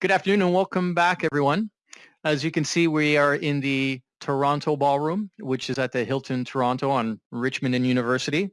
Good afternoon and welcome back, everyone. As you can see, we are in the Toronto Ballroom, which is at the Hilton Toronto on Richmond and University.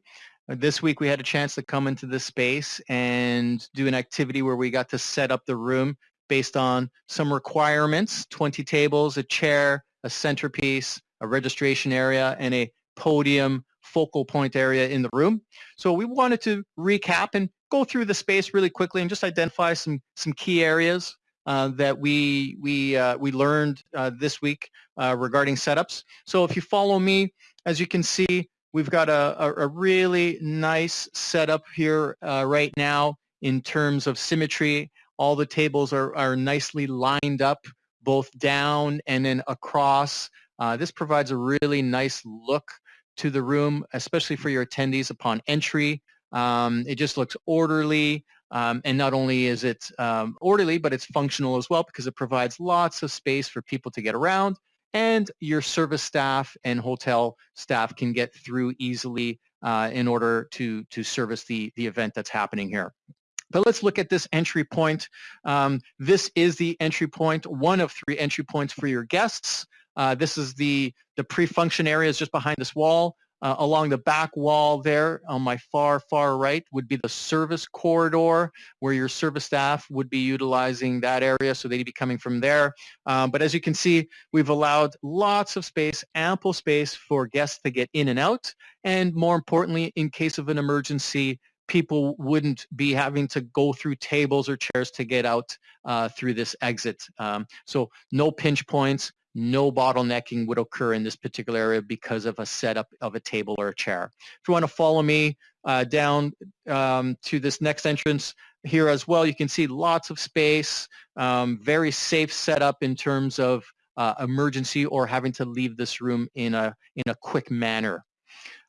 This week we had a chance to come into this space and do an activity where we got to set up the room based on some requirements, 20 tables, a chair, a centerpiece, a registration area, and a podium focal point area in the room. So we wanted to recap and go through the space really quickly and just identify some, some key areas uh, that we we uh, we learned uh, this week uh, regarding setups. So if you follow me, as you can see, we've got a, a, a really nice setup here uh, right now in terms of symmetry. All the tables are, are nicely lined up both down and then across. this provides a really nice look to the room, especially for your attendees upon entry. Um, it just looks orderly. Um, and not only is it um, orderly, but it's functional as well because it provides lots of space for people to get around and your service staff and hotel staff can get through easily uh, in order to, to service the, the event that's happening here. But let's look at this entry point. Um, this is the entry point, one of three entry points for your guests. Uh, this is the, the pre-function areas just behind this wall. Uh, along the back wall there on my far, far right would be the service corridor where your service staff would be utilizing that area, so they'd be coming from there. Um, but as you can see, we've allowed lots of space, ample space for guests to get in and out, and more importantly, in case of an emergency, people wouldn't be having to go through tables or chairs to get out uh, through this exit. Um, so no pinch points, no bottlenecking would occur in this particular area because of a setup of a table or a chair. If you want to follow me uh, down um, to this next entrance here as well, you can see lots of space, um, very safe setup in terms of uh, emergency or having to leave this room in a, in a quick manner.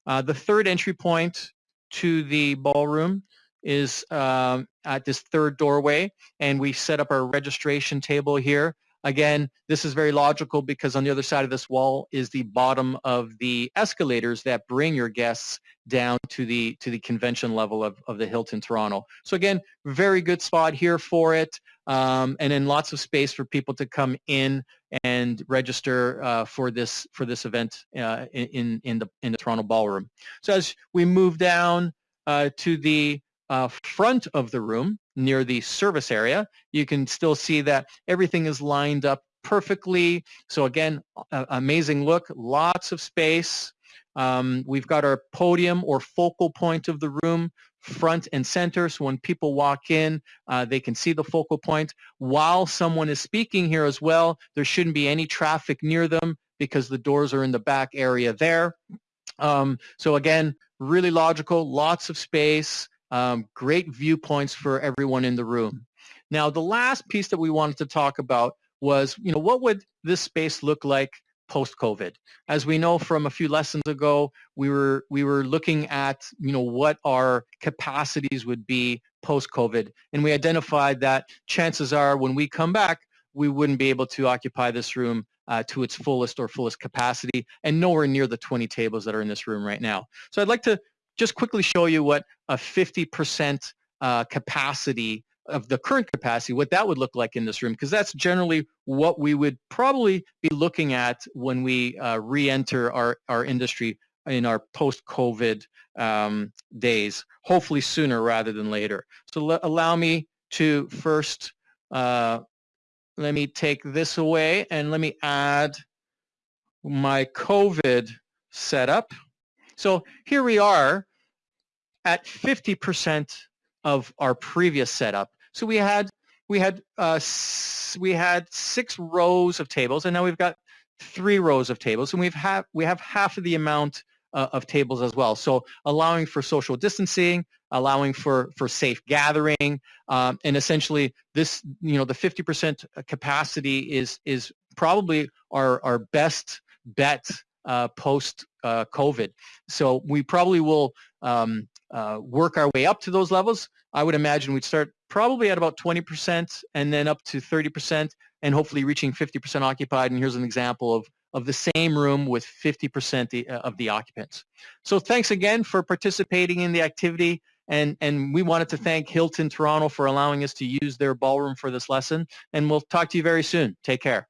Uh, the third entry point to the ballroom is um, at this third doorway and we set up our registration table here Again, this is very logical because on the other side of this wall is the bottom of the escalators that bring your guests down to the to the convention level of, of the Hilton Toronto. So again, very good spot here for it. Um, and then lots of space for people to come in and register uh, for this for this event uh, in in the in the Toronto Ballroom. So as we move down uh, to the uh, front of the room near the service area, you can still see that everything is lined up perfectly. So again, amazing look, lots of space. Um, we've got our podium or focal point of the room front and center. So when people walk in, uh, they can see the focal point. While someone is speaking here as well, there shouldn't be any traffic near them because the doors are in the back area there. Um, so again, really logical, lots of space um, great viewpoints for everyone in the room. Now, the last piece that we wanted to talk about was, you know, what would this space look like post-COVID? As we know from a few lessons ago, we were we were looking at, you know, what our capacities would be post-COVID, and we identified that chances are when we come back, we wouldn't be able to occupy this room uh, to its fullest or fullest capacity and nowhere near the 20 tables that are in this room right now. So I'd like to just quickly show you what a 50% uh, capacity of the current capacity, what that would look like in this room, because that's generally what we would probably be looking at when we uh, re-enter our, our industry in our post-COVID um, days, hopefully sooner rather than later. So allow me to first, uh, let me take this away and let me add my COVID setup. So here we are at 50% of our previous setup. So we had we had uh, we had six rows of tables, and now we've got three rows of tables, and we've have we have half of the amount uh, of tables as well. So allowing for social distancing, allowing for for safe gathering, um, and essentially this you know the 50% capacity is is probably our our best bet uh, post uh, COVID. So we probably will um, uh, work our way up to those levels. I would imagine we'd start probably at about 20% and then up to 30% and hopefully reaching 50% occupied. And here's an example of, of the same room with 50% uh, of the occupants. So thanks again for participating in the activity. And, and we wanted to thank Hilton Toronto for allowing us to use their ballroom for this lesson. And we'll talk to you very soon. Take care.